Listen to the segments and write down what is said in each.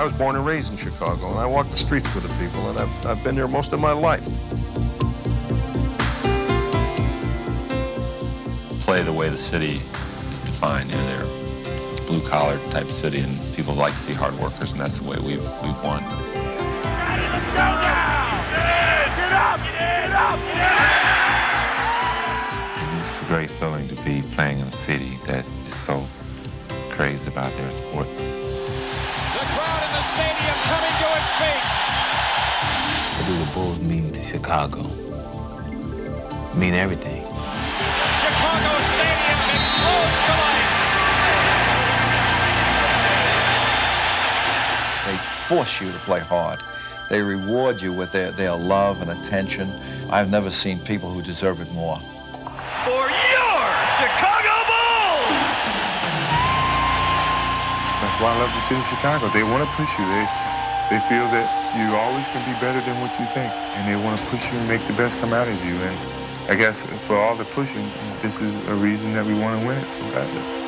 I was born and raised in Chicago, and I walk the streets with the people, and I've, I've been there most of my life. Play the way the city is defined. You know, they're blue collar type city, and people like to see hard workers, and that's the way we've we've won. Let's go now! Get up! Get up! It's a great feeling to be playing in a city that is so crazy about their sports. Stadium coming to its feet. What do the Bulls mean to Chicago? Mean everything. Chicago Stadium explodes to life. They force you to play hard. They reward you with their, their love and attention. I've never seen people who deserve it more. For your Chicago why I love the city of Chicago. They want to push you. They, they feel that you always can be better than what you think. And they want to push you and make the best come out of you. And I guess for all the pushing, this is a reason that we want to win it so badly.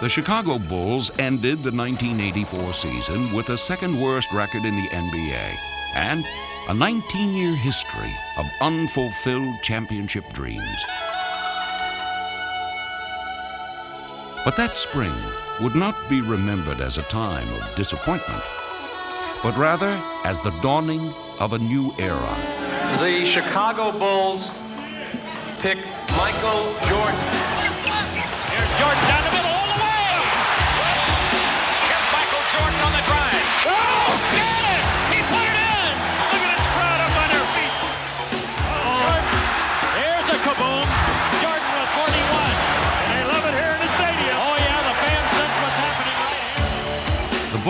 The Chicago Bulls ended the 1984 season with the second worst record in the NBA and a 19 year history of unfulfilled championship dreams. But that spring would not be remembered as a time of disappointment, but rather as the dawning of a new era. The Chicago Bulls pick Michael Jordan. Here's Jordan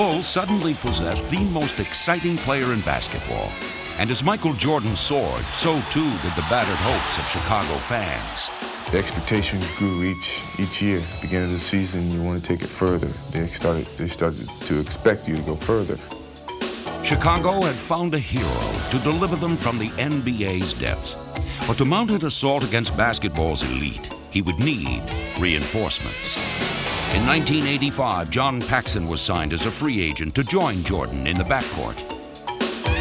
Bulls suddenly possessed the most exciting player in basketball. And as Michael Jordan soared, so too did the battered hopes of Chicago fans. The expectations grew each each year. Beginning of the season, you want to take it further. They started they started to expect you to go further. Chicago had found a hero to deliver them from the NBA's depths. But to mount an assault against basketball's elite, he would need reinforcements. In 1985, John Paxson was signed as a free agent to join Jordan in the backcourt.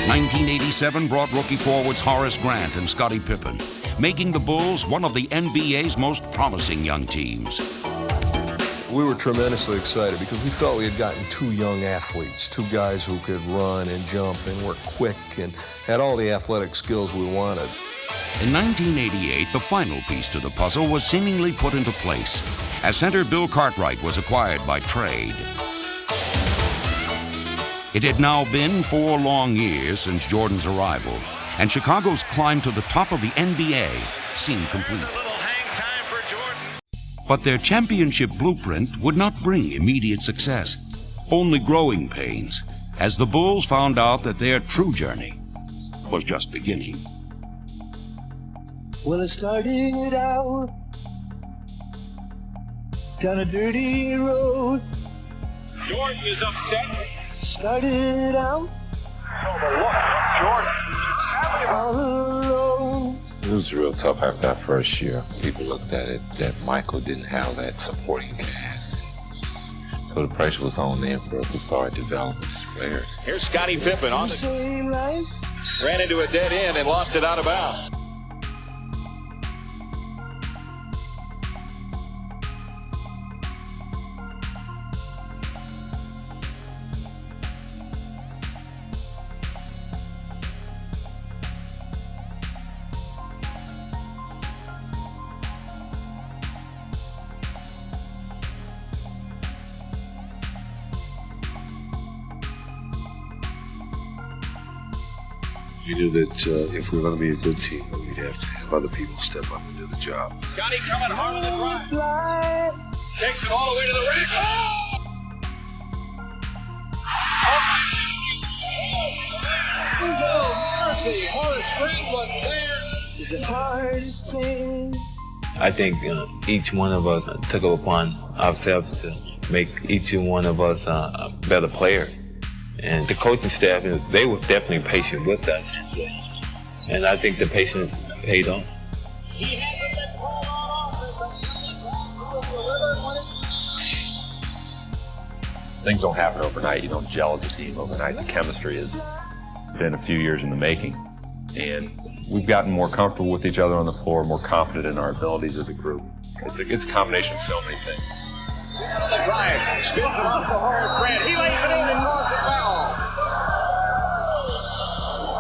1987 brought rookie forwards Horace Grant and Scottie Pippen, making the Bulls one of the NBA's most promising young teams. We were tremendously excited because we felt we had gotten two young athletes, two guys who could run and jump and were quick and had all the athletic skills we wanted. In 1988, the final piece to the puzzle was seemingly put into place as center Bill Cartwright was acquired by trade. It had now been four long years since Jordan's arrival, and Chicago's climb to the top of the NBA seemed complete. But their championship blueprint would not bring immediate success, only growing pains, as the Bulls found out that their true journey was just beginning. Well, it started out down a dirty road. Jordan is upset. Started out Oh, all alone. It was real tough after that first year. People looked at it that Michael didn't have that supporting cast. So the pressure was on them for us to start developing these players. Here's Scottie Pippen on the Same ran into a dead end and lost it out of bounds. Knew that uh, if we were going to be a good team, that we'd have to have other people step up and do the job. Scottie coming hard on the drive. Fly. Takes it all the way to the rack. Oh! Oh, mercy. Horace Grant wasn't there. Is the hardest thing. I think uh, each one of us took it upon ourselves to make each one of us uh, a better player. And the coaching staff, they were definitely patient with us. And I think the patience paid off. He hasn't been called on offense, Things don't happen overnight. You don't gel as a team overnight. The chemistry has been a few years in the making. And we've gotten more comfortable with each other on the floor, more confident in our abilities as a group. It's a, it's a combination of so many things. On the drive. Spins it off the Horace Grant. He lays it in and draws it foul.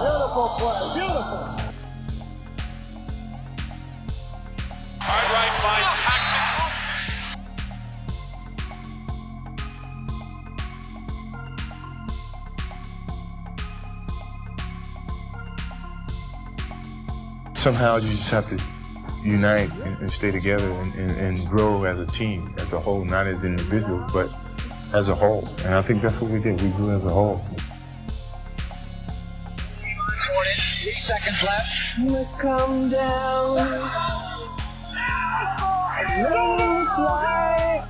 Beautiful play. Beautiful. Finds Paxson. Somehow you just have to unite and, and stay together and, and, and grow as a team, as a whole, not as individuals, but as a whole. And I think that's what we did. We grew as a whole. Jordan, three seconds left. You must come down. Let me fly.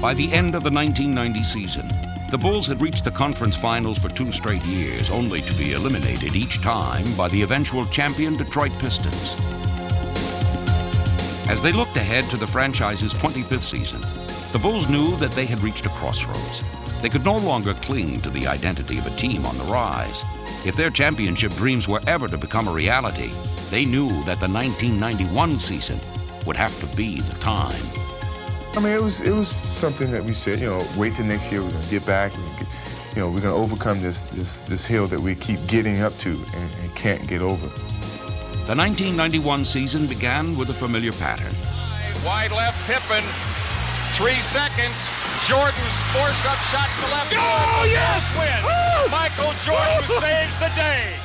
By the end of the 1990 season, the Bulls had reached the conference finals for two straight years, only to be eliminated each time by the eventual champion Detroit Pistons. As they looked ahead to the franchise's 25th season, the Bulls knew that they had reached a crossroads. They could no longer cling to the identity of a team on the rise. If their championship dreams were ever to become a reality, they knew that the 1991 season would have to be the time. I mean, it was it was something that we said, you know, wait till next year. We're gonna get back, and get, you know, we're gonna overcome this this this hill that we keep getting up to and, and can't get over. The 1991 season began with a familiar pattern. Wide left, Pippen. Three seconds. Jordan's force-up shot to the left. Oh, yes! Win. Michael Jordan saves the day.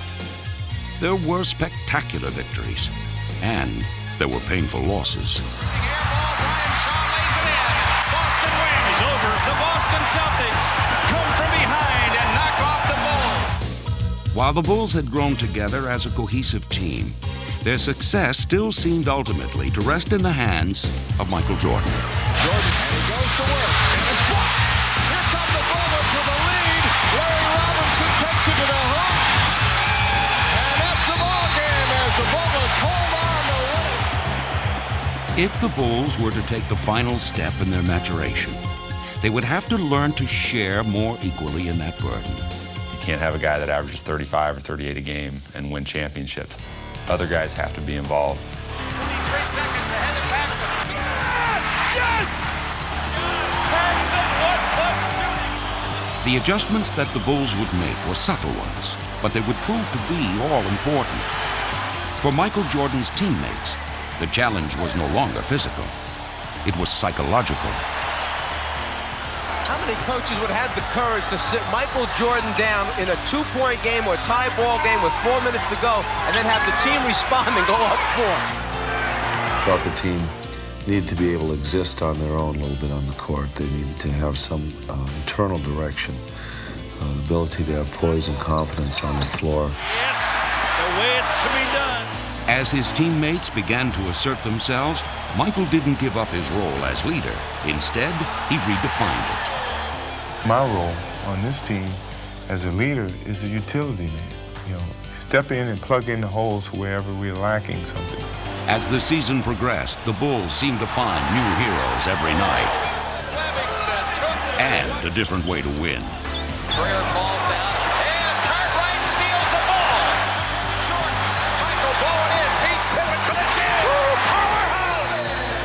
There were spectacular victories, and there were painful losses. The Boston Celtics. Come from behind and knock off the Bulls. While the Bulls had grown together as a cohesive team, their success still seemed ultimately to rest in the hands of Michael Jordan. Jordan, and he goes to work. And it's blocked. Here come the Bullets with the lead. Larry Robinson takes it to the hook. And that's the ball game as the Bullets hold on to win. If the Bulls were to take the final step in their maturation, they would have to learn to share more equally in that burden. You can't have a guy that averages 35 or 38 a game and win championships. Other guys have to be involved. 23 seconds ahead of Paxson. Yes! Yes! Paxson, one foot shooting. The adjustments that the Bulls would make were subtle ones, but they would prove to be all important. For Michael Jordan's teammates, the challenge was no longer physical, it was psychological. How many coaches would have the courage to sit Michael Jordan down in a two-point game or a tie ball game with four minutes to go and then have the team respond and go up four? felt the team needed to be able to exist on their own a little bit on the court. They needed to have some uh, internal direction, uh, the ability to have poise and confidence on the floor. Yes, the way it's to be done. As his teammates began to assert themselves, Michael didn't give up his role as leader. Instead, he redefined it. My role on this team as a leader is a utility man. You know, step in and plug in the holes wherever we're lacking something. As the season progressed, the Bulls seemed to find new heroes every night and a different way to win.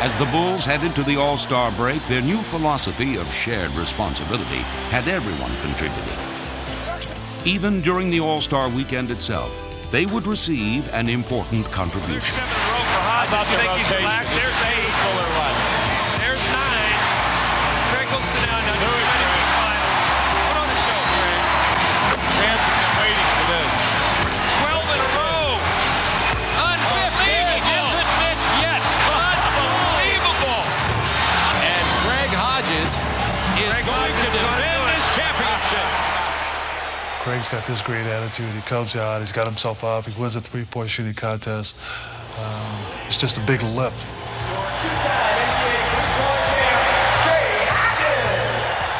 As the Bulls headed to the All Star break, their new philosophy of shared responsibility had everyone contributing. Even during the All Star weekend itself, they would receive an important contribution. You think he's? There's got this great attitude. He comes out, he's got himself up, he wins a three-point shooting contest. Um, it's just a big lift.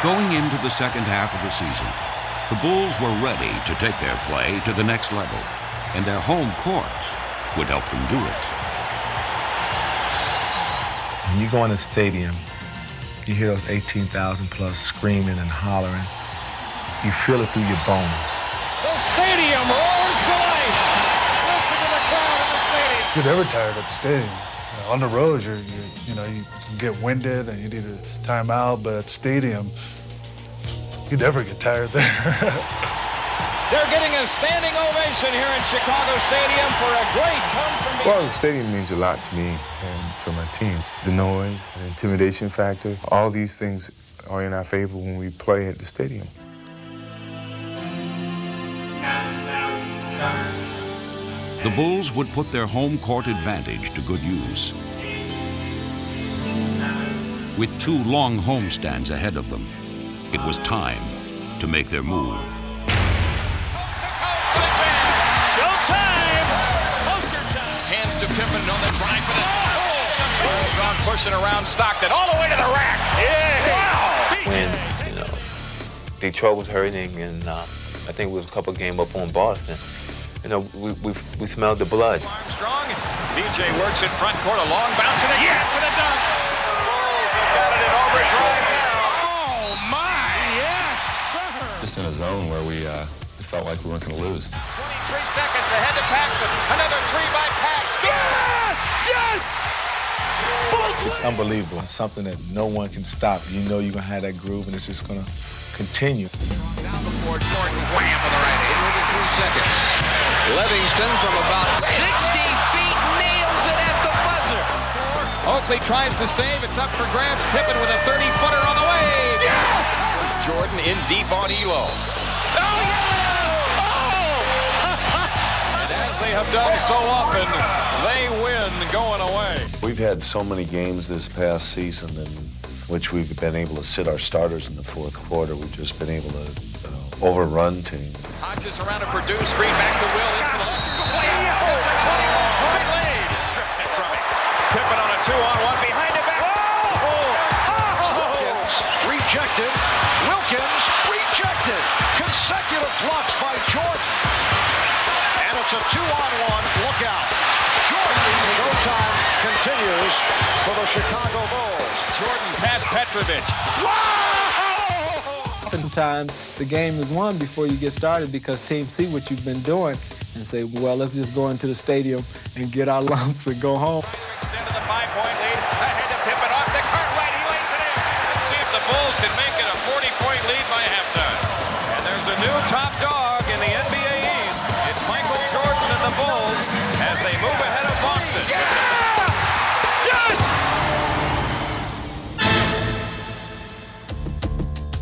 Going into the second half of the season, the Bulls were ready to take their play to the next level, and their home court would help them do it. When you go in the stadium, you hear those 18,000 plus screaming and hollering. You feel it through your bones. The stadium roars to life. Listen to the crowd in the stadium. You're never tired at the stadium. You know, on the road, you're, you you know, you can get winded and you need a timeout, but at the stadium, you never get tired there. They're getting a standing ovation here in Chicago Stadium for a great come from behind. Well, the stadium means a lot to me and to my team. The noise, the intimidation factor, all these things are in our favor when we play at the stadium. The Bulls would put their home court advantage to good use. With two long homestands ahead of them, it was time to make their move. Showtime! Poster time! Hands to Pippen on the drive for the... Oh! Strong pushing around Stockton all the way to the rack. Yeah! Wow! When, you know, Detroit was hurting and uh, I think we was a couple game up on Boston. You know, we, we, we smelled the blood. Armstrong. BJ works in front court. A long bounce and a yeah. for the dunk. The Bulls have got it in overdrive now. Oh, my. Yes, sir. Just in a zone where we, uh, we felt like we weren't going to lose. 23 seconds ahead to Paxson. Another three by Pax. Yes! Yes! It's unbelievable. It's something that no one can stop. You know you're going to have that groove, and it's just going to continue. Down before Jordan. Wham with the right hand. 23 seconds. Livingston from about 60 feet nails it at the buzzer. Oakley tries to save. It's up for grabs. Pippen with a 30-footer on the way. Yeah! Jordan in deep on Ehlo. Oh, yeah! Oh! and as they have done so often, they win going away. We've had so many games this past season in which we've been able to sit our starters in the fourth quarter. We've just been able to uh, overrun team. Hodges around to Perdue. Screen back to Will. In for the oh, It's a 21-point lead. Strips it from him. Pippen on a two-on-one behind the back. Wilkins oh! rejected. Wilkins rejected. Consecutive blocks by Jordan. And it's a two-on-one. Look out. Jordan. Showtime continues for the Chicago Bulls. Jordan past Petrovic. Oftentimes, the game is won before you get started because teams see what you've been doing and say, well, let's just go into the stadium and get our lumps and go home. Extended the five-point lead. Ahead to Pippen off to Cartwright. He lays it in. Let's see if the Bulls can make it a 40-point lead by halftime. And there's a new top dog in the NBA East. It's Michael Jordan and the Bulls as they move ahead of Boston.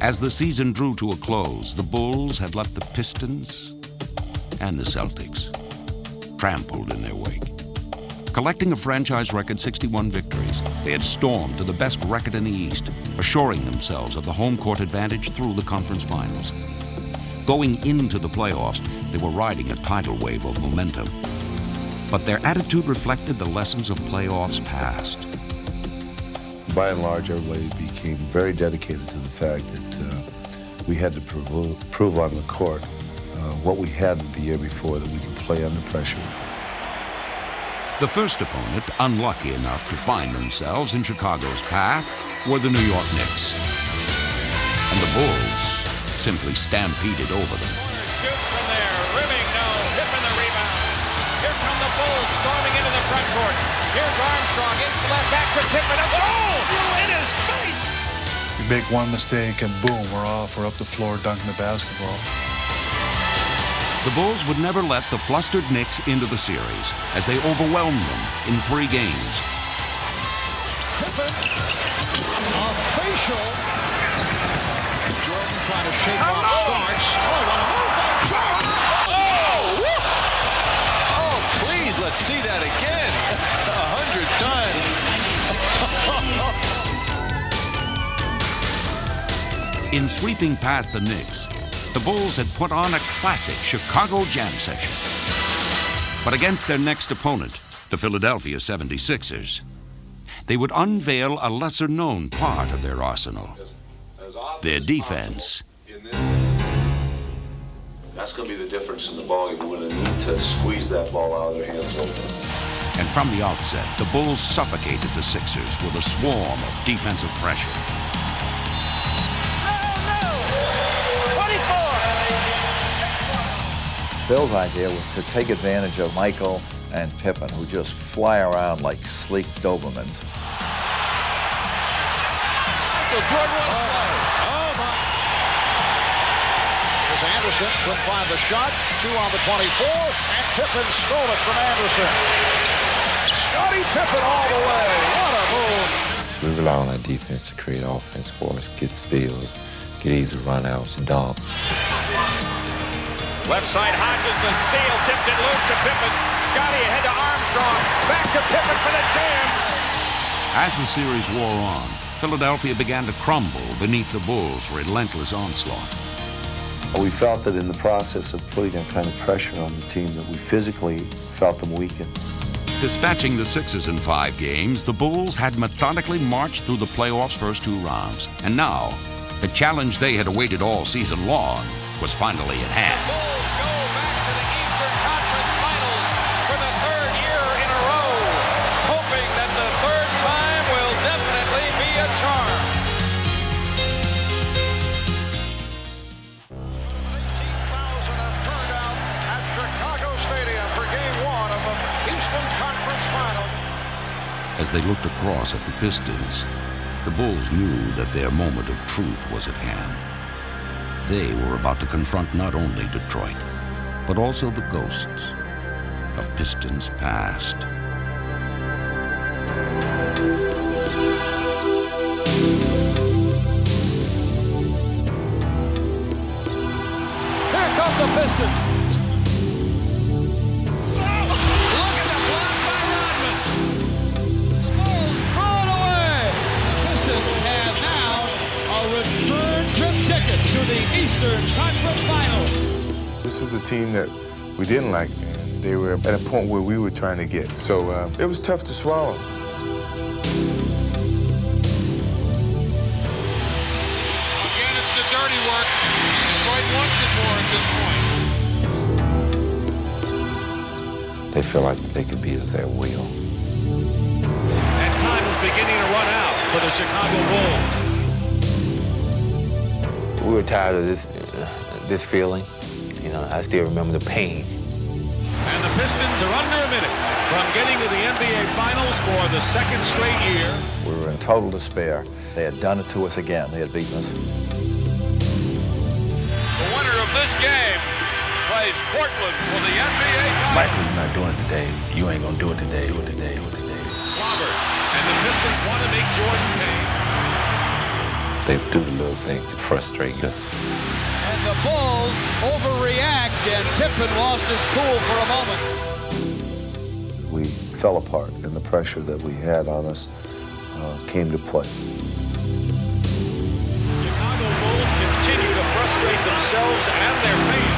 As the season drew to a close, the Bulls had left the Pistons and the Celtics trampled in their wake. Collecting a franchise record 61 victories, they had stormed to the best record in the East, assuring themselves of the home court advantage through the conference finals. Going into the playoffs, they were riding a tidal wave of momentum. But their attitude reflected the lessons of playoffs past. By and large, everybody became very dedicated to the fact that we had to prove, prove on the court uh, what we had the year before, that we could play under pressure. The first opponent, unlucky enough to find themselves in Chicago's path, were the New York Knicks. And the Bulls simply stampeded over them. Shoots from there. Rimming, no. Pippen the rebound. Here come the Bulls storming into the front court. Here's Armstrong in left back to Pippen. A goal in his face. You make one mistake and boom, we're off. We're up the floor dunking the basketball. The Bulls would never let the flustered Knicks into the series as they overwhelmed them in three games. Pippen. A facial. Jordan trying to shake off Starks. Oh, what a move by Jordan. Oh! Oh, oh please, let's see that again. In sweeping past the Knicks, the Bulls had put on a classic Chicago jam session. But against their next opponent, the Philadelphia 76ers, they would unveil a lesser known part of their arsenal their defense. That's going to be the difference in the ball game. We're going to need to squeeze that ball out of their hands open. And from the outset, the Bulls suffocated the Sixers with a swarm of defensive pressure. Phil's idea was to take advantage of Michael and Pippen, who just fly around like sleek Dobermans. Michael Jordan, what a play. Oh, my. As Anderson couldn't find the shot. Two on the 24, and Pippen stole it from Anderson. Scottie Pippen all the way. What a move. We rely on our defense to create offense for us, get steals, get easy runouts, and dunks. Left side, Hodges, a steal, tipped it loose to Pippen. Scottie ahead to Armstrong. Back to Pippen for the jam. As the series wore on, Philadelphia began to crumble beneath the Bulls' relentless onslaught. We felt that in the process of putting that kind of pressure on the team that we physically felt them weaken. Dispatching the Sixers in five games, the Bulls had methodically marched through the playoffs' first two rounds. And now, the challenge they had awaited all season long was finally at hand. Bulls go back to the Eastern Conference Finals for the third year in a row, hoping that the third time will definitely be a charm. At Chicago Stadium for game one of the Eastern Conference Finals. As they looked across at the Pistons, the Bulls knew that their moment of truth was at hand. They were about to confront not only Detroit, but also the ghosts of Pistons past. Team that we didn't like, and they were at a point where we were trying to get. So uh, it was tough to swallow. Again, it's the dirty work. Detroit wants it more at this point. They feel like they could beat us at will. And time is beginning to run out for the Chicago Bulls. We were tired of this, this feeling. You know, I still remember the pain. And the Pistons are under a minute from getting to the NBA Finals for the second straight year. We were in total despair. They had done it to us again. They had beaten us. The winner of this game plays Portland for the NBA title. Michael's not doing it today. You ain't gonna do it today. Do it today. Do it today. Robert. And the Pistons want to make Jordan pay. They do the little things that frustrate us. And the Bulls overreact, and Pippen lost his cool for a moment. We fell apart, and the pressure that we had on us uh, came to play. Chicago Bulls continue to frustrate themselves and their fans.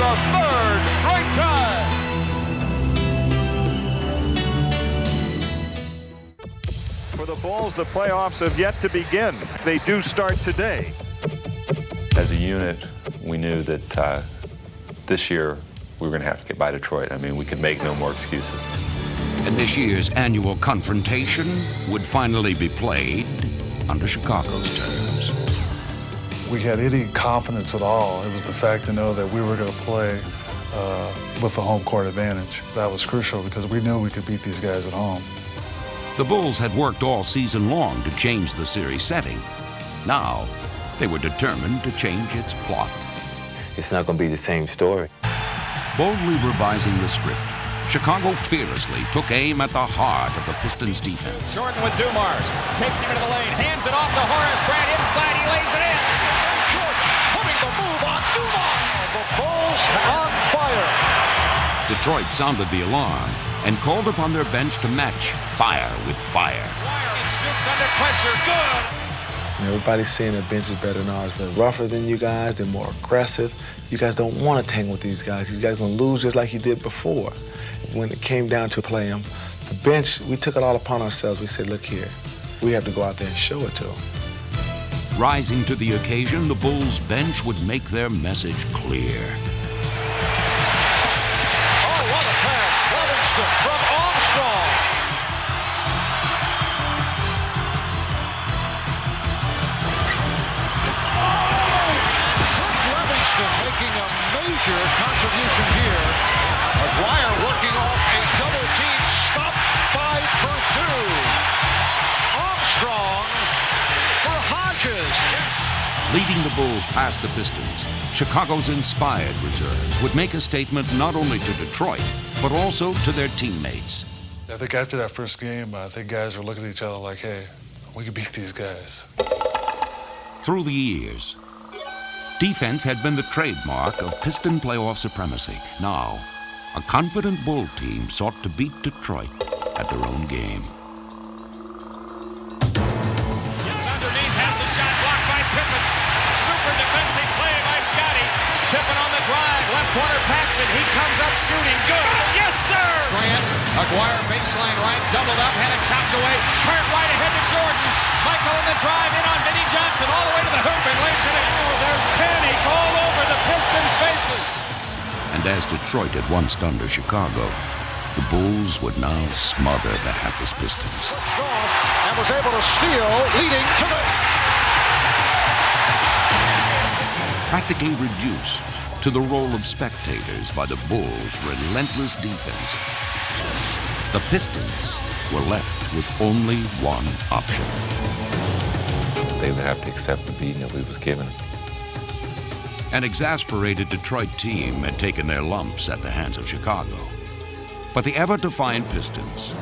The third straight time. For the Bulls, the playoffs have yet to begin. They do start today. As a unit, we knew that uh, this year we were going to have to get by Detroit. I mean, we could make no more excuses. And this year's annual confrontation would finally be played under Chicago's terms. We had any confidence at all. It was the fact to know that we were going to play uh, with the home court advantage. That was crucial because we knew we could beat these guys at home. The Bulls had worked all season long to change the series setting. Now, they were determined to change its plot. It's not going to be the same story. Boldly revising the script, Chicago fearlessly took aim at the heart of the Pistons defense. Jordan with Dumars. Takes him into the lane. Hands it off to Horace Grant. Inside, he lays it in. Jordan putting the move on Dumars. The Bulls on fire. Detroit sounded the alarm and called upon their bench to match fire with fire. Shoots under pressure. Good. You know, everybody's saying their bench is better than ours. They're rougher than you guys. They're more aggressive. You guys don't want to tangle with these guys. These guys going to lose just like you did before. When it came down to play them, the bench, we took it all upon ourselves. We said, look here, we have to go out there and show it to them. Rising to the occasion, the Bulls bench would make their message clear. Oh, what a pass. Livingston from major contribution here. McGuire working off a double team stop by Perdue. Armstrong for Hodges. Leading the Bulls past the Pistons, Chicago's inspired reserves would make a statement not only to Detroit, but also to their teammates. I think after that first game, I think guys were looking at each other like, hey, we can beat these guys. Through the years, defense had been the trademark of Piston playoff supremacy. Now, a confident Bull team sought to beat Detroit at their own game. Gets underneath, has a shot blocked by Pippen. Super defensive play by Scottie. Pippen on the drive, left corner Paxson. He comes up shooting. Good. Yes, sir. Grant, Aguirre baseline right, doubled up, had it chopped away. Hurt right ahead to Jordan. Michael on the drive in on Vinnie Johnson all the way to the hoop and lays it in. Oh, there's panic all over the Pistons' faces. And as Detroit had once done to Chicago, the Bulls would now smother the hapless Pistons. and was able to steal, leading to the Practically reduced to the role of spectators by the Bulls' relentless defense, the Pistons were left with only one option. They would have to accept the beating that we was given. An exasperated Detroit team had taken their lumps at the hands of Chicago. But the ever-defiant Pistons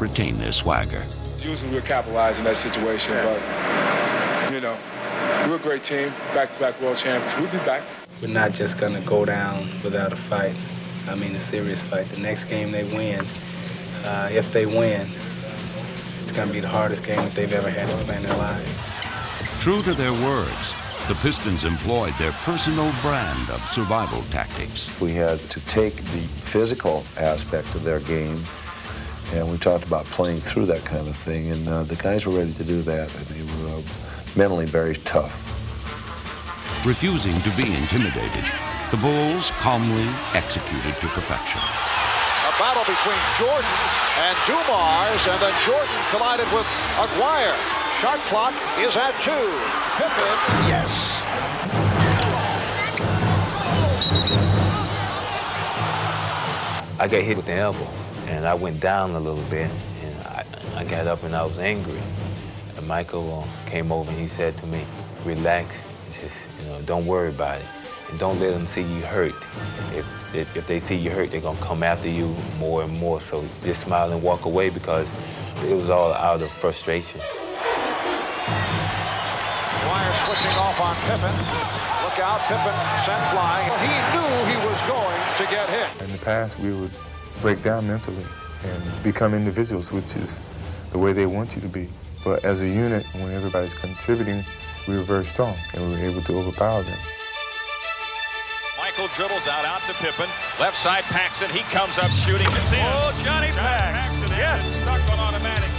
retained their swagger. Usually we're capitalizing that situation, but, you know, we're a great team, back-to-back world champions. We'll be back. We're not just going to go down without a fight. I mean, a serious fight. The next game they win, uh, if they win, it's going to be the hardest game that they've ever had to play in their lives. True to their words, the Pistons employed their personal brand of survival tactics. We had to take the physical aspect of their game, and we talked about playing through that kind of thing, and uh, the guys were ready to do that, and they were uh, mentally very tough. Refusing to be intimidated, the Bulls calmly executed to perfection. Battle between Jordan and Dumars, and then Jordan collided with Aguirre. Shot clock is at two. Pippen, yes. I got hit with the elbow, and I went down a little bit, and I, I got up and I was angry. And Michael uh, came over and he said to me, relax, says, you know, don't worry about it, don't let them see you hurt. If, if, if they see you hurt, they're gonna come after you more and more, so just smile and walk away because it was all out of frustration. Aguirre switching off on Pippen. Look out, Pippen sent flying. He knew he was going to get hit. In the past, we would break down mentally and become individuals, which is the way they want you to be. But as a unit, when everybody's contributing, we were very strong and we were able to overpower them. Michael dribbles out, out to Pippen. Left side, Paxson. He comes up shooting. It's in. Oh, Johnny Paxson. Yes. Stuck on automatic.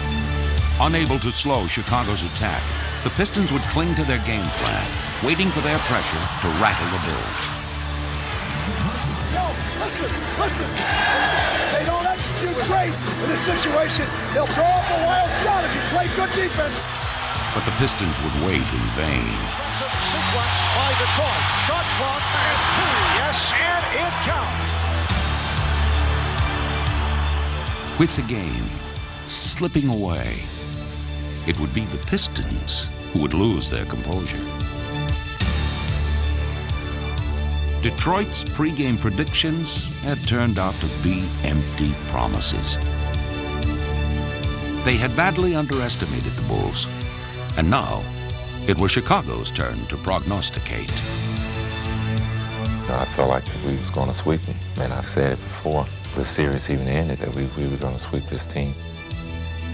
Unable to slow Chicago's attack, the Pistons would cling to their game plan, waiting for their pressure to rattle the Bulls. Yo, listen, listen. They don't execute great in this situation. They'll throw up a wild shot if you play good defense. But the Pistons would wait in vain. Sequence by Detroit. Shot clock at two. Yes, and it counts. With the game slipping away, it would be the Pistons who would lose their composure. Detroit's pregame predictions had turned out to be empty promises. They had badly underestimated the Bulls, and now it was Chicago's turn to prognosticate. I felt like we was going to sweep them, and I've said it before. The series even ended that we, we were going to sweep this team.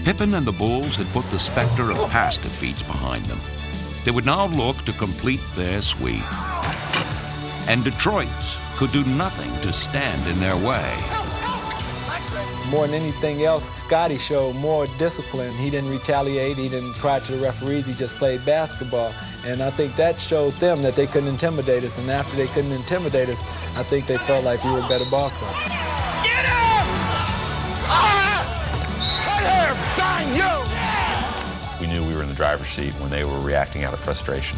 Pippen and the Bulls had put the specter of past defeats behind them. They would now look to complete their sweep. And Detroit could do nothing to stand in their way. More than anything else, Scottie showed more discipline. He didn't retaliate, he didn't cry to the referees, he just played basketball. And I think that showed them that they couldn't intimidate us. And after they couldn't intimidate us, I think they felt like we were a better ball club. Get him! Ah! Right here! Bang you! We knew we were in the driver's seat when they were reacting out of frustration.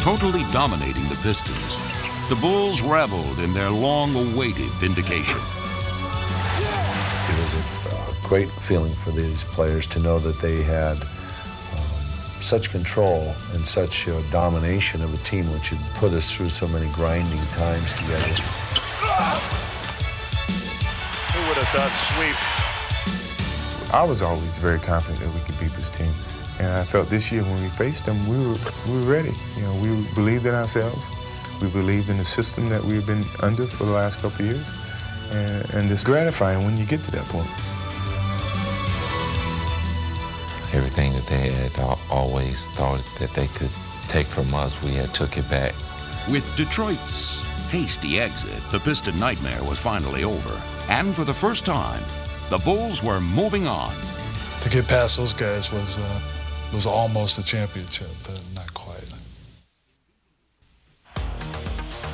Totally dominating the Pistons, the Bulls reveled in their long-awaited vindication. It was a great feeling for these players to know that they had um, such control and such uh, domination of a team which had put us through so many grinding times together. Who would have thought sweep? I was always very confident that we could beat this team. And I felt this year when we faced them, we were, we were ready. You know, we believed in ourselves. We believed in the system that we've been under for the last couple of years. And, and it's gratifying when you get to that point. Everything that they had always thought that they could take from us, we had took it back. With Detroit's hasty exit, the Piston nightmare was finally over. And for the first time, the Bulls were moving on. To get past those guys was, uh, was almost a championship, but not quite.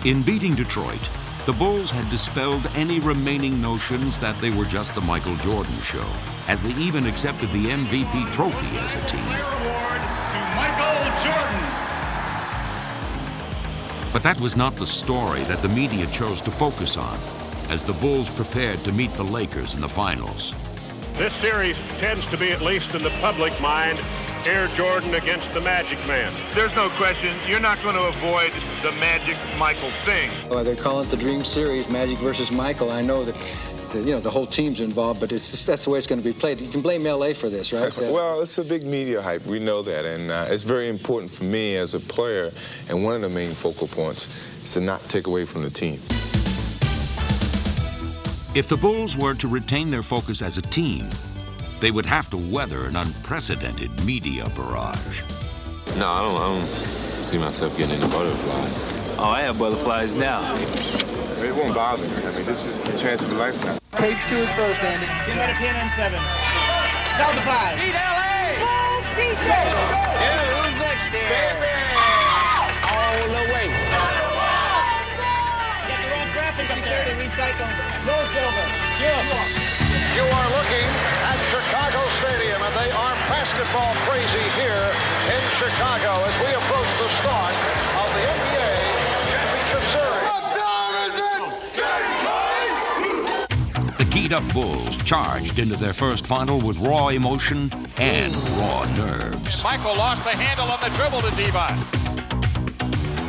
In beating Detroit, the Bulls had dispelled any remaining notions that they were just the Michael Jordan show, as they even accepted the MVP trophy as a team. Award to Michael Jordan. But that was not the story that the media chose to focus on, as the Bulls prepared to meet the Lakers in the finals. This series tends to be, at least in the public mind, Air Jordan against the Magic Man. There's no question, you're not going to avoid the Magic Michael thing. Well, they're calling it the Dream Series, Magic versus Michael. I know that, the, you know, the whole team's involved, but it's just, that's the way it's going to be played. You can blame LA for this, right? well, it's a big media hype. We know that, and uh, it's very important for me as a player. And one of the main focal points is to not take away from the team. If the Bulls were to retain their focus as a team, they would have to weather an unprecedented media barrage. No, I don't, I don't see myself getting into butterflies. Oh, I have butterflies now. It won't bother me. I mean, this is the chance of a lifetime. Page two is first, Andy. Stand by the pin and seven. South the five. Beat LA! Bulls t-shirt. Basketball crazy here in Chicago as we approach the start of the NBA Championship Series. What time is it? Game time! The keyed up Bulls charged into their first final with raw emotion and raw nerves. Michael lost the handle on the dribble to Divac.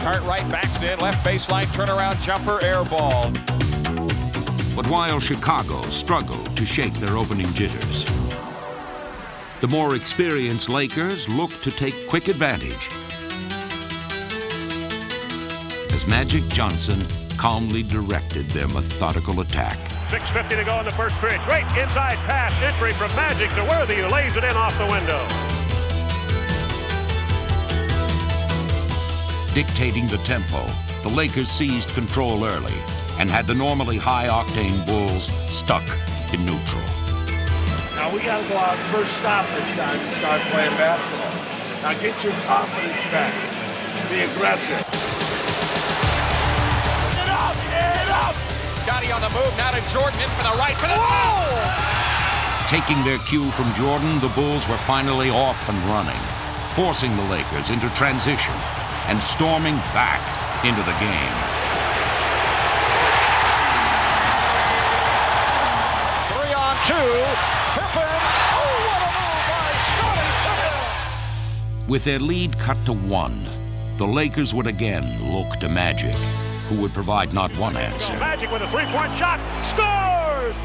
Cartwright backs in, left baseline turnaround jumper, air ball. But while Chicago struggled to shake their opening jitters, the more experienced Lakers looked to take quick advantage as Magic Johnson calmly directed their methodical attack. 6.50 to go in the first period. Great inside pass entry from Magic to Worthy, who lays it in off the window. Dictating the tempo, the Lakers seized control early and had the normally high-octane Bulls stuck in neutral. Now we got to go out first stop this time and start playing basketball. Now get your confidence back. Be aggressive. Get up! Get up! Scottie on the move, now to Jordan in for the right for the Whoa! Taking their cue from Jordan, the Bulls were finally off and running, forcing the Lakers into transition and storming back into the game. Three on two. With their lead cut to one, the Lakers would again look to Magic, who would provide not one answer, Magic with a three-point shot. Scores!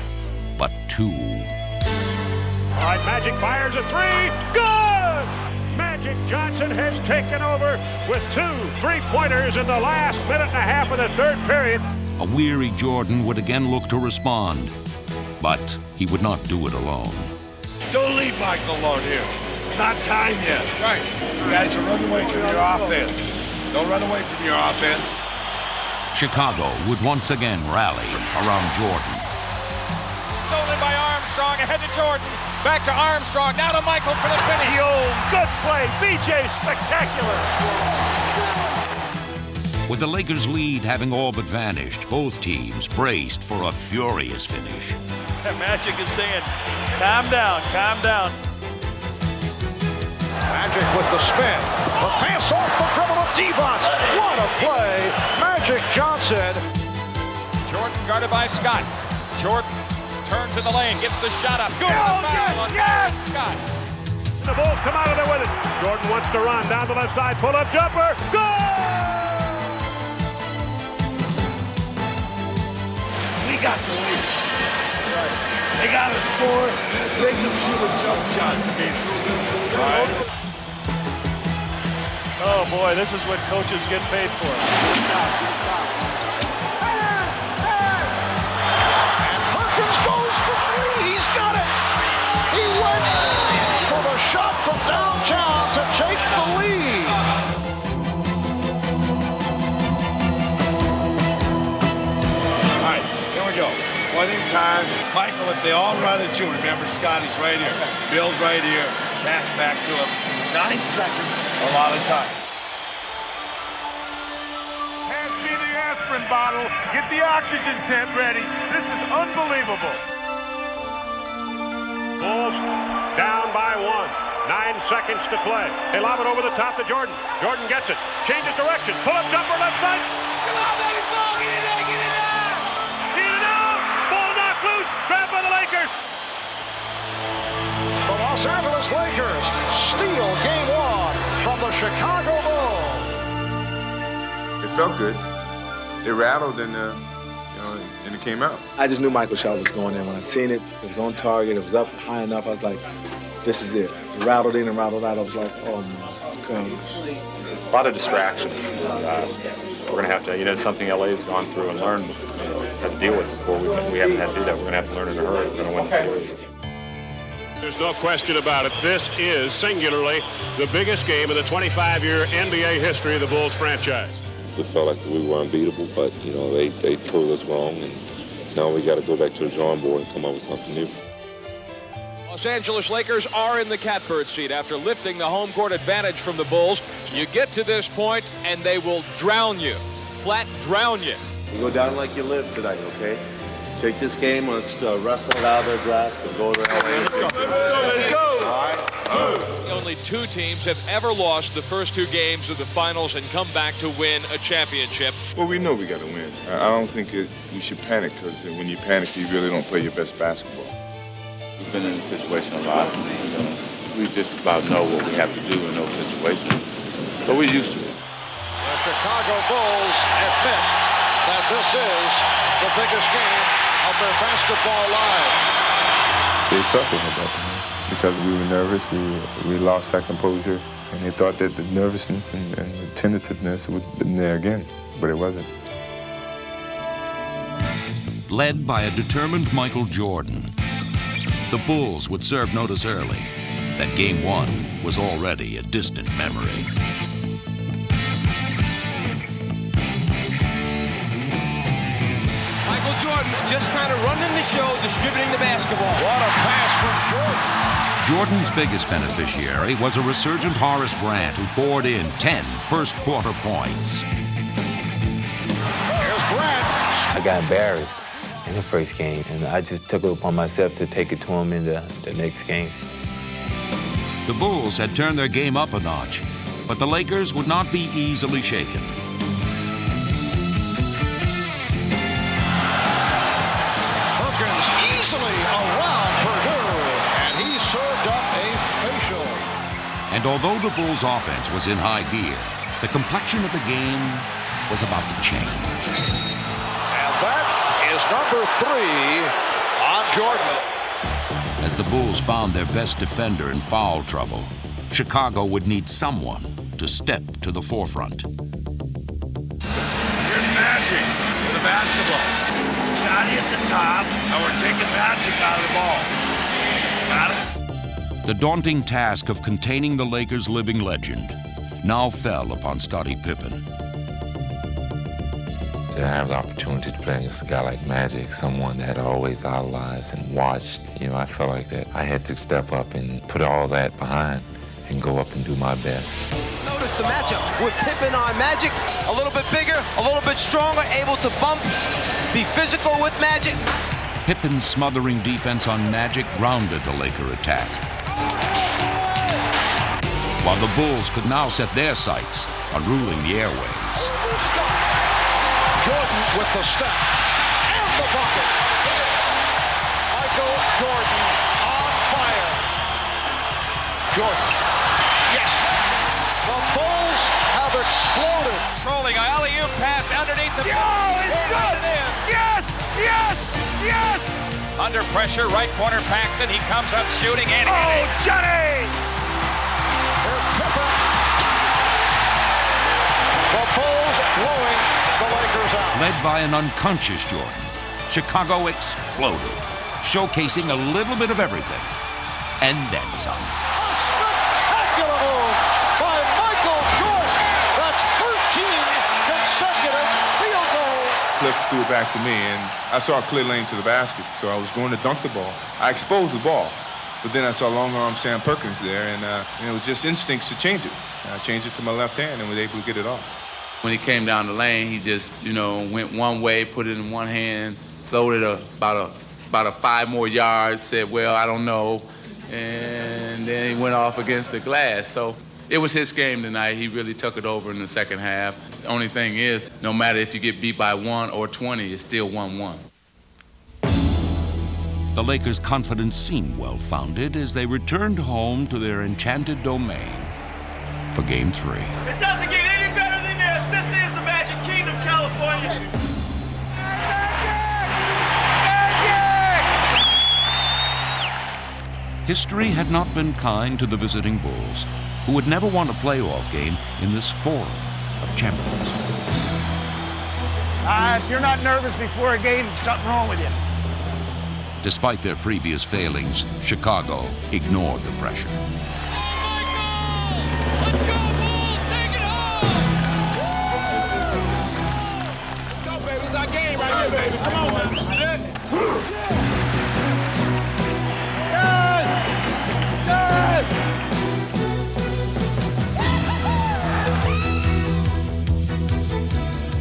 but two. All right, Magic fires a three. Good! Magic Magic Johnson has taken over with two three-pointers in the last minute and a half of the third period. A weary Jordan would again look to respond, but he would not do it alone. Don't leave Michael alone here. It's not time yet. Right. You guys are running away from your offense. Don't run away from your offense. Chicago would once again rally around Jordan. Stolen by Armstrong, ahead to Jordan. Back to Armstrong, now to Michael for the finish. Yo, good play. BJ spectacular. With the Lakers' lead having all but vanished, both teams braced for a furious finish. Magic is saying, calm down, calm down. Magic with the spin. The pass off the dribble of Divac. What a play. Magic Johnson. Jordan guarded by Scott. Jordan turns in the lane, gets the shot up. Good Oh, foul yes, on yes! Scott. The Bulls come out of there with it. Jordan wants to run down the left side. Pull up jumper. Goal! We got the lead. They got to score. Make them shoot a jump shot to beat us. Right? Oh boy, this is what coaches get paid for. Perkins goes for three. He's got it. He went for the shot from downtown to take the lead. All right, here we go. One in time. Michael, if they all run at you, remember Scottie's right here. Bill's right here. Matt's back to him. Nine seconds, a lot of time. Pass me the aspirin bottle. Get the oxygen tent ready. This is unbelievable. Bulls down by one. Nine seconds to play. They lob it over the top to Jordan. Jordan gets it. Changes direction. Pull up jumper left side. Come on, baby, ball. Get it out. Get it out. Get it out. Ball knocked loose. Grabbed by the Lakers. The Los Angeles Lakers steal game one from the Chicago Bulls. It felt good. It rattled and, uh, you know, and it came out. I just knew Michael shot was going in. When I seen it, it was on target, it was up high enough. I was like, this is it. It rattled in and rattled out. I was like, oh my gosh. A lot of distractions. Uh, we're going to have to, you know, something LA's gone through and learned, you know, how to deal with before. We, we haven't had to do that. We're going to have to learn in a hurry if we're going to win the series. There's no question about it. This is singularly the biggest game in the 25-year NBA history of the Bulls franchise. We felt like we were unbeatable, but you know they they proved us wrong, and now we got to go back to the drawing board and come up with something new. Los Angeles Lakers are in the catbird seat after lifting the home court advantage from the Bulls. You get to this point and they will drown you, flat drown you. You go down like you live tonight, okay? Take this game, let's uh, wrestle it out of their grasp and go to LA. Let's go, let's go, let's go. All right. Only two teams have ever lost the first two games of the finals and come back to win a championship. Well, we know we got to win. I I don't think it, we should panic because when you panic, you really don't play your best basketball. We've been in this situation a lot. You know, we just about know what we have to do in those situations. So we're used to it. The Chicago Bulls admit that this is the biggest game of their basketball life. They felt they had that game because we were nervous. We, we lost that composure, and they thought that the nervousness and, and the tentativeness would have been there again, but it wasn't. Led by a determined Michael Jordan, the Bulls would serve notice early that Game One was already a distant memory. Jordan just kind of running the show, distributing the basketball. What a pass from Jordan. Jordan's biggest beneficiary was a resurgent Horace Grant who poured in 10 first quarter points. Here's Grant. I got embarrassed in the first game, and I just took it upon myself to take it to him in the, the next game. The Bulls had turned their game up a notch, but the Lakers would not be easily shaken. And although the Bulls' offense was in high gear, the complexion of the game was about to change. And that is number three on Jordan. As the Bulls found their best defender in foul trouble, Chicago would need someone to step to the forefront. Here's Magic with the basketball. Scottie at the top, and we're taking Magic out of the ball. Got it? The daunting task of containing the Lakers' living legend now fell upon Scottie Pippen. To have the opportunity to play against a guy like Magic, someone that I always idolized and watched, you know, I felt like that I had to step up and put all that behind and go up and do my best. Notice the matchup with Pippen on Magic, a little bit bigger, a little bit stronger, able to bump, be physical with Magic. Pippen's smothering defense on Magic grounded the Laker attack. While the Bulls could now set their sights on ruling the airwaves. Jordan with the step and the bucket. Michael Jordan on fire. Jordan. Yes. The Bulls have exploded. Trolling alley-oop pass underneath the. Oh, it's good. Yes, yes, yes. Under pressure, right corner Paxson. He comes up shooting and Oh. Johnny. Here's The Bulls blowing the Lakers out. Led by an unconscious Jordan, Chicago exploded, showcasing a little bit of everything and then some. A spectacular move by Michael Jordan. That's 13 consecutive field goals. Cliff threw it back to me, and I saw a clear lane to the basket, so I was going to dunk the ball. I exposed the ball, but then I saw long arm Sam Perkins there, and, uh, and it was just instincts to change it. And I changed it to my left hand and was able to get it off. When he came down the lane, he just, you know, went one way, put it in one hand, floated a, about a about a five more yards, said, well, I don't know. And then he went off against the glass. So it was his game tonight. He really took it over in the second half. The only thing is, no matter if you get beat by one or 20, it's still 1-1. The Lakers' confidence seemed well founded as they returned home to their enchanted domain for game three. It doesn't get any better than this. This is the Magic Kingdom, California. History had not been kind to the visiting Bulls, who would never won a playoff game in this forum of champions. Uh, if you're not nervous before a game, there's something wrong with you. Despite their previous failings, Chicago ignored the pressure.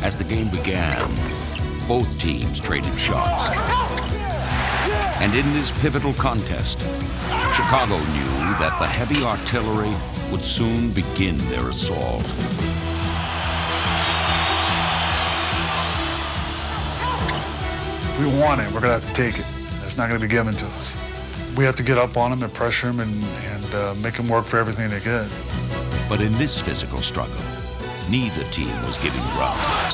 As the game began, both teams traded shots. And in this pivotal contest, Chicago knew that the heavy artillery would soon begin their assault. If we want it, we're going to have to take it. It's not going to be given to us. We have to get up on them and pressure them and, and uh, make them work for everything they get. But in this physical struggle, neither team was giving ground.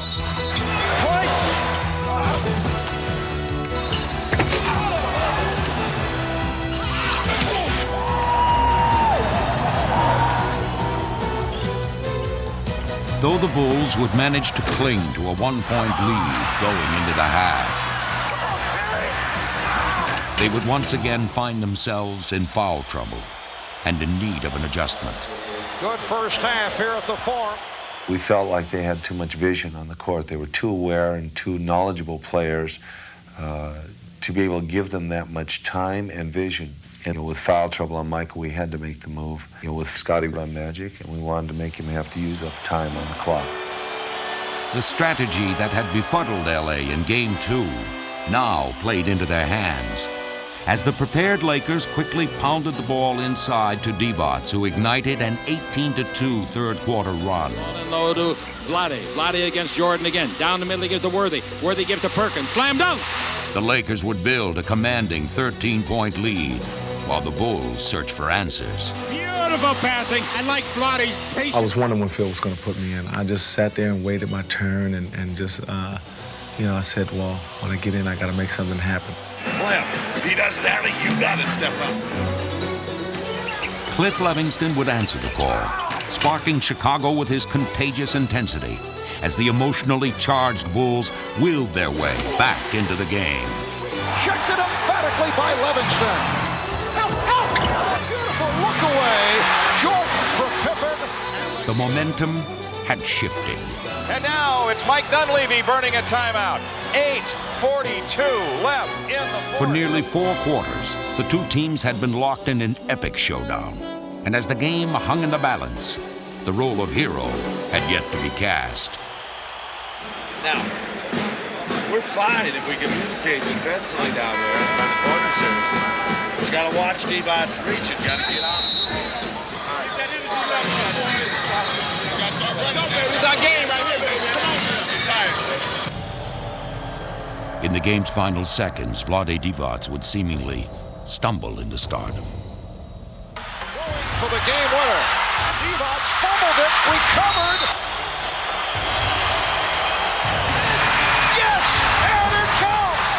Though the Bulls would manage to cling to a one-point lead going into the half, they would once again find themselves in foul trouble and in need of an adjustment. Good first half here at the Forum. We felt like they had too much vision on the court. They were too aware and too knowledgeable players uh, to be able to give them that much time and vision. And with foul trouble on Michael, we had to make the move. You know, with Scottie run Magic, and we wanted to make him have to use up time on the clock. The strategy that had befuddled LA in Game 2 now played into their hands as the prepared Lakers quickly pounded the ball inside to Divac, who ignited an 18-2 third-quarter run. And low to Vlade. Vlade against Jordan again. Down the middle, he gives to Worthy. Worthy gives to Perkins. Slam dunk! The Lakers would build a commanding 13-point lead while the Bulls search for answers. Beautiful passing. I like Vlade's patience. I was wondering when Phil was going to put me in. I just sat there and waited my turn and, and just, uh, you know, I said, well, when I get in, I got to make something happen. Cliff, if he does that, you got to step up. Cliff Levingston would answer the call, sparking Chicago with his contagious intensity as the emotionally charged Bulls willed their way back into the game. Checked it emphatically by Levingston. Beautiful look away. Jordan for Pippen. The momentum had shifted. And now it's Mike Dunleavy burning a timeout. 8.42 left in the For nearly four quarters, the two teams had been locked in an epic showdown. And as the game hung in the balance, the role of hero had yet to be cast. Now, we're fine if we communicate defensively down there in the corner series. But you got to watch Devon's reach. You got to get out. In the game's final seconds, Vlade Divac would seemingly stumble into stardom. For the game winner. Divac fumbled it. Recovered. Yes! And it counts!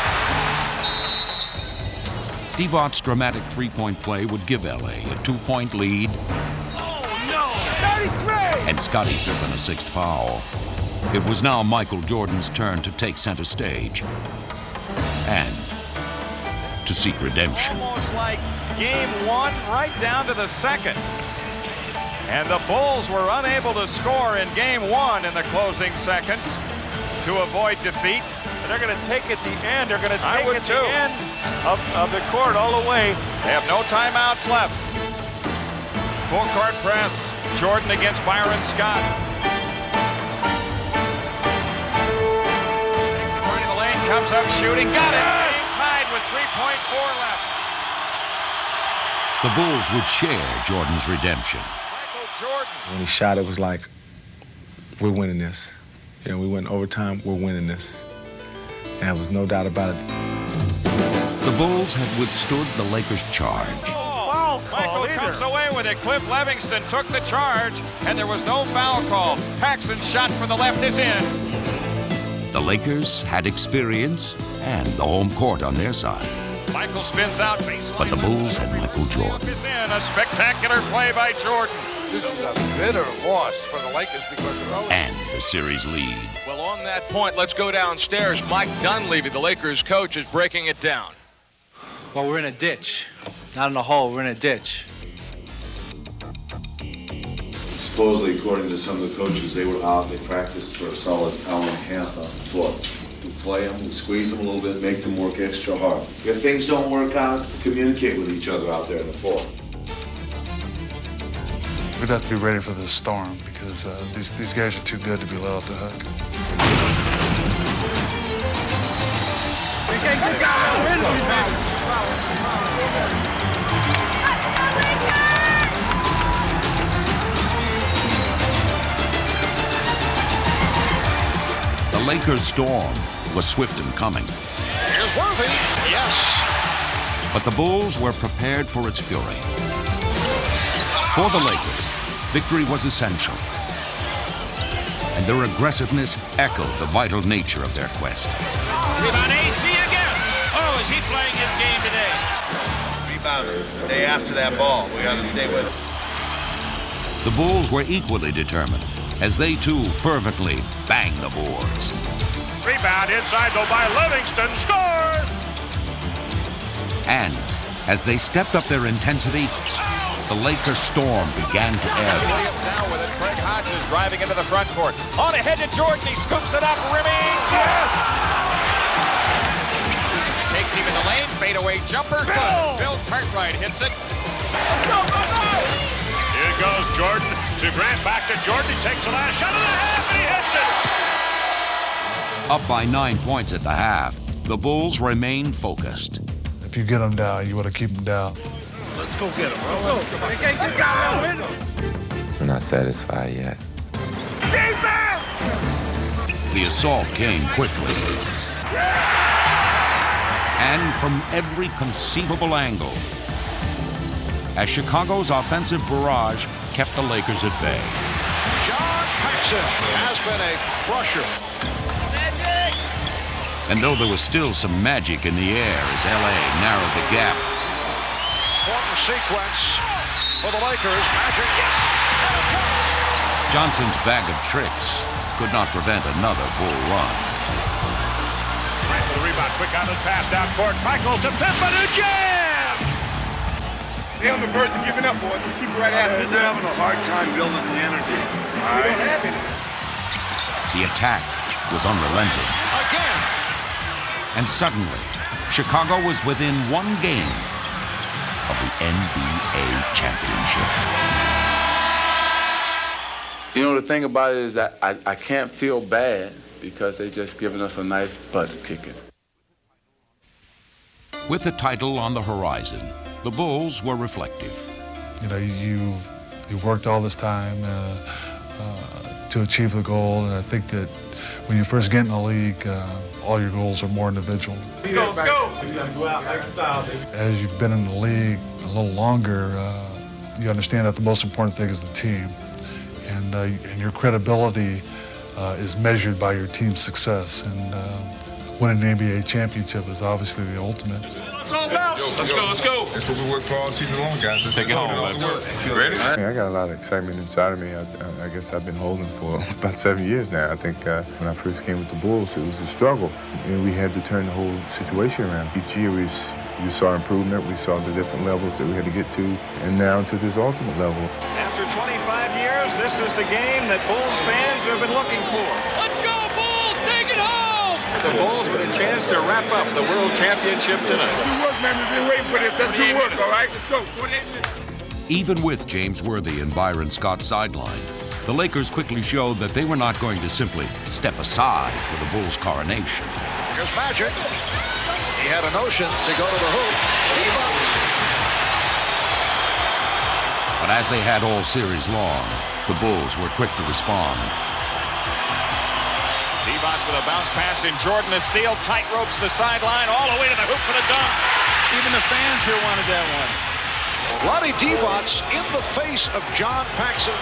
Divac's dramatic three-point play would give LA a two-point lead Oh, no. 33. and Scottie Pippen a sixth foul. It was now Michael Jordan's turn to take center stage and to seek redemption. Almost like game one, right down to the second. And the Bulls were unable to score in game one in the closing seconds to avoid defeat. And they're going to take at the end. They're going to take it at too. the end of, of the court all the way. They have no timeouts left. Full court press. Jordan against Byron Scott. Comes up shooting. Got it. Game tied with 3.4 left. The Bulls would share Jordan's redemption. When he shot, it was like, we're winning this. You know, we went overtime, we're winning this. And there was no doubt about it. The Bulls had withstood the Lakers' charge. Foul Michael comes away with it. Cliff Levingston took the charge, and there was no foul call. Paxson's shot from the left is in. The Lakers had experience and the home court on their side. Michael spins out baseline. But the Bulls had Michael Jordan. Is in a spectacular play by Jordan. This is a bitter loss for the Lakers because of those. and the series lead. Well, on that point, let's go downstairs. Mike Dunleavy, the Lakers coach, is breaking it down. Well, we're in a ditch. Not in a hole, we're in a ditch. Supposedly, according to some of the coaches, they were out, they practiced for a solid hour and a half on the floor. We play them, we squeeze them a little bit, make them work extra hard. If things don't work out, communicate with each other out there on the floor. We'd have to be ready for the storm because uh, these, these guys are too good to be let off the hook. We can't get down The Lakers' storm was swift in coming, Here's Worthy. Yes. but the Bulls were prepared for its fury. For the Lakers, victory was essential, and their aggressiveness echoed the vital nature of their quest. Rebound AC again. Oh, is he playing his game today? Rebound. Stay after that ball. We got to stay with it. The Bulls were equally determined as they too fervently banged the boards. Rebound inside though by Levingston. Score! And as they stepped up their intensity, the Lakers' storm began to ebb. Williams now with it. Craig Hodges driving into the front court. On ahead to Jordan. He scoops it up. Rimming. Yes! Takes him in the lane. Fadeaway jumper. Good. Bill Cartwright hits it. Here goes Jordan to Grant. Back to Jordan. He takes the last shot of the half and he hits it. Up by nine points at the half, the Bulls remain focused. If you get them down, you want to keep them down. Let's go get them, bro. Let's go. We can't get down there with me. I'm not satisfied yet. Defense! The assault came quickly. And from every conceivable angle. As Chicago's offensive barrage kept the Lakers at bay. John Paxson has been a crusher. And though there was still some magic in the air as LA narrowed the gap, Important sequence. for the Lakers. Magic, yes, and it comes. Johnson's bag of tricks could not prevent another bull run. Right for the rebound. Quick out of the pass down court. Michael to Pippen who jams! They're on the verge of giving up, boys. Just keep it right after. They're having a hard time building the energy. All We right. don't have any. The attack was unrelenting. Again. And suddenly, Chicago was within one game of the NBA championship. You know, the thing about it is that I, I can't feel bad because they just giving us a nice butt kicking. With the title on the horizon, the Bulls were reflective. You know, you you worked all this time uh, uh, to achieve the goal, and I think that when you first get in the league, uh, all your goals are more individual. Go, go. You gotta go out like a style, baby. As you've been in the league a little longer, uh, you understand that the most important thing is the team, and uh, and your credibility uh, is measured by your team's success. And uh, winning an NBA championship is obviously the ultimate. Let's go, let's go. That's what we worked for all season long, guys. Let's Take it home, let's man. do it. Ready? I got a lot of excitement inside of me. I, I, I guess I've been holding for about seven years now. I think uh, when I first came with the Bulls, it was a struggle. And we had to turn the whole situation around. Each year we, s- we saw improvement. We saw the different levels that we had to get to. And now to this ultimate level. After 25 years, this is the game that Bulls fans have been looking for. The Bulls with a chance to wrap up the World Championship tonight. Good work, man. We've been waiting for this. That's good work, all right? Let's go. 48 minutes. Even with James Worthy and Byron Scott sidelined, the Lakers quickly showed that they were not going to simply step aside for the Bulls' coronation. Here's Magic. He had a notion to go to the hoop. He bucks. But as they had all series long, the Bulls were quick to respond. Divac with a bounce pass in Jordan. The steal, tight ropes the sideline, all the way to the hoop for the dunk. Even the fans here wanted that one. Lonnie Divac in the face of John Paxson.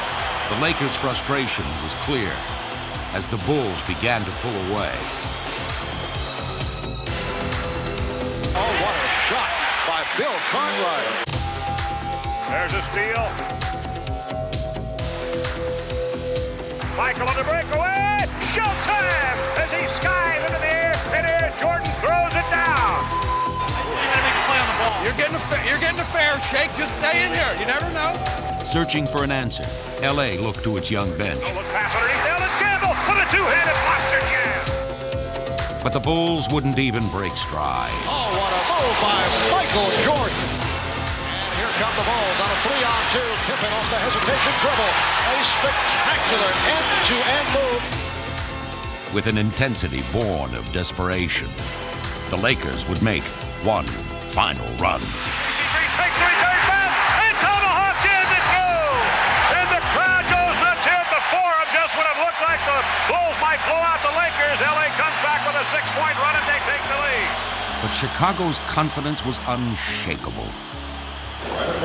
The Lakers' frustration was clear as the Bulls began to pull away. Oh, what a shot by Bill Cartwright. There's a steal. Michael on the breakaway. Showtime as he skies into the air. And here Jordan throws it down. You're getting a fa- you're getting a fair shake. Just stay in here. You never know. Searching for an answer, LA looked to its young bench, oh, Look pass underneath. Elden Campbell with a two-handed monster jam. but the Bulls wouldn't even break stride. Oh, what a move by Michael Jordan. The Bulls on a three-on-two. Pippen off the hesitation dribble. A spectacular end-to-end move. With an intensity born of desperation, the Lakers would make one final run. But Chicago's confidence was unshakable.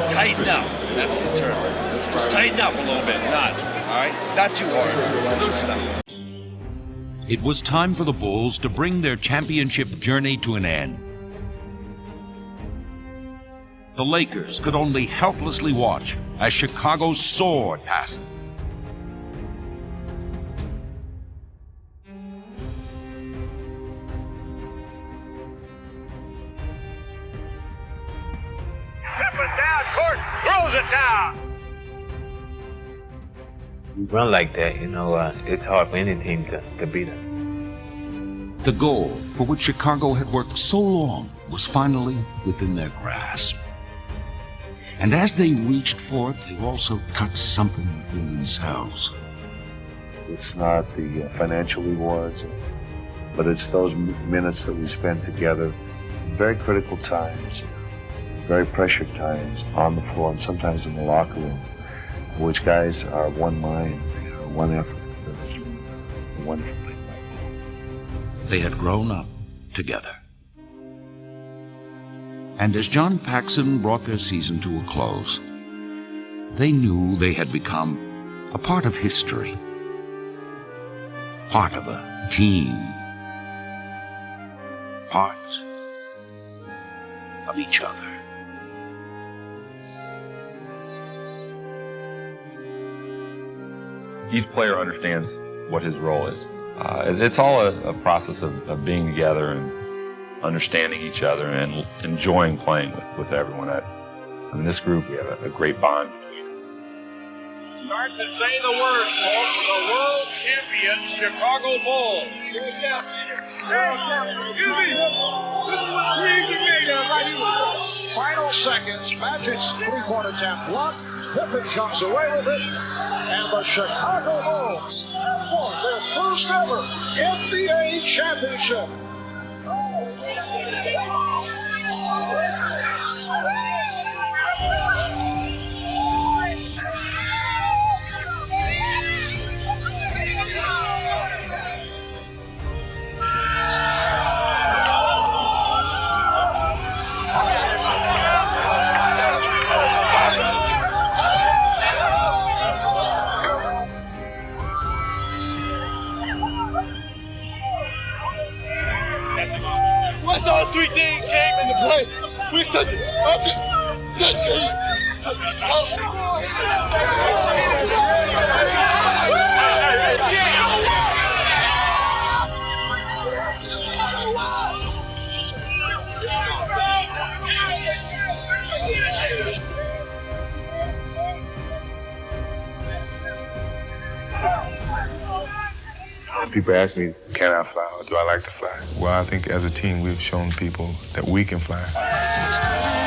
Tighten up. That's the term. Just tighten up a little bit. Not, all right? Not too hard. Loosen up. It was time for the Bulls to bring their championship journey to an end. The Lakers could only helplessly watch as Chicago soared past them. We run like that, you know, uh, it's hard for any team to, to beat us. The goal for which Chicago had worked so long was finally within their grasp. And as they reached for it, they also touched something within themselves. It's not the uh, financial rewards, but it's those minutes that we spend together in very critical times, very pressured times on the floor and sometimes in the locker room, in which guys are one mind, they are one effort. That is a uh, wonderful thing. They had grown up together. And as John Paxson brought their season to a close, they knew they had become a part of history, part of a team, part of each other. Each player understands what his role is. Uh, it's all a, a process of, of, being together and understanding each other and enjoying playing with, with everyone. I, in this group, we have a, a great bond Start to say the words, folks. The world champion Chicago Bulls. Hey, excuse me. Final seconds. Magic's three-point attempt blocked. Pippen comes away with it. And the Chicago Bulls have won their first ever NBA championship. People ask me, can I fly or do I like to fly? Well, I think as a team, we've shown people that we can fly.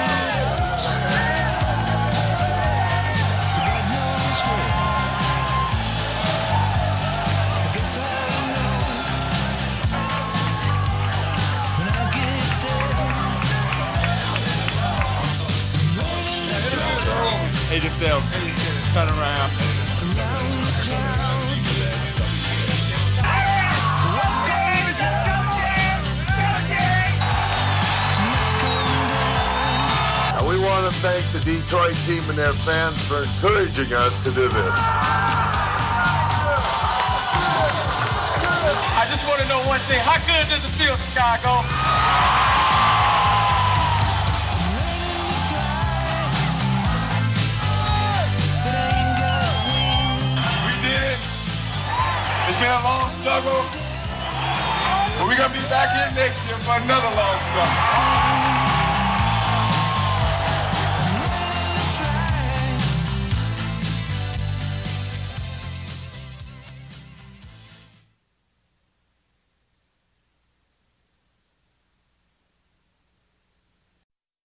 Yourself. Turn around. want to thank the Detroit team and their fans for encouraging us to do this. I just want to know one thing. How good does it feel, Chicago? Been a long struggle. But we're going to be back here next year for another long struggle.